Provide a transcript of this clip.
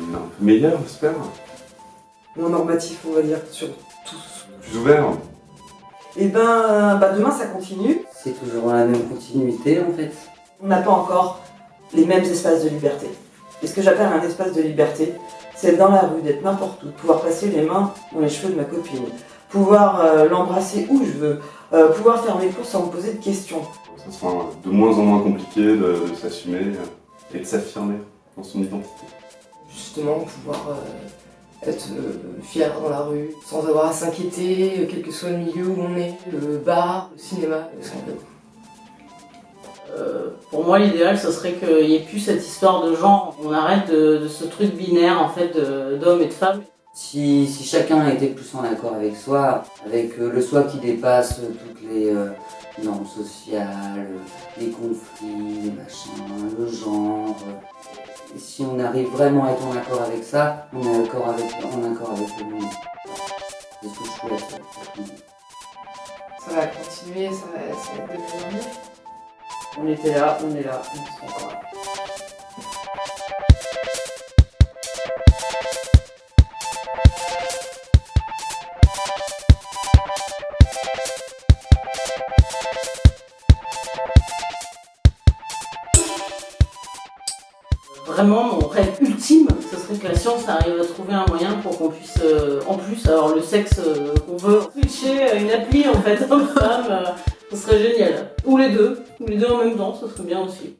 Un peu meilleur, j'espère. Moins normatif, on va dire, sur tous. Plus ouvert. Et ben, bah demain ça continue. C'est toujours la même continuité en fait. On n'a pas encore les mêmes espaces de liberté. Et ce que j'appelle un espace de liberté, c'est être dans la rue, d'être n'importe où, de pouvoir passer les mains dans les cheveux de ma copine, pouvoir euh, l'embrasser où je veux, euh, pouvoir faire mes courses sans me poser de questions. Ça sera de moins en moins compliqué de, de s'assumer et de s'affirmer dans son identité. Justement, pouvoir euh, être euh, fier dans la rue, sans avoir à s'inquiéter, euh, quel que soit le milieu où on est, le bar, le cinéma, ce qu'on veut. Euh, pour moi, l'idéal, ce serait qu'il n'y ait plus cette histoire de genre. On arrête de, de ce truc binaire, en fait, de- d'hommes et de femmes. Si, si chacun était plus en accord avec soi, avec le soi qui dépasse toutes les euh, normes sociales, les conflits, les machins, le genre. Si on arrive vraiment à être en accord avec ça, on est accord avec, en accord avec le monde. C'est ce que je souhaite. Ça va continuer, ça va, ça va être de en mieux. On était là, on est là, on sera encore là. Vraiment, mon rêve ultime, ce serait que la science arrive à trouver un moyen pour qu'on puisse, euh, en plus, avoir le sexe euh, qu'on veut, switcher à une appli en fait, homme-femme, euh, ce serait génial. Ou les deux, ou les deux en même temps, ce serait bien aussi.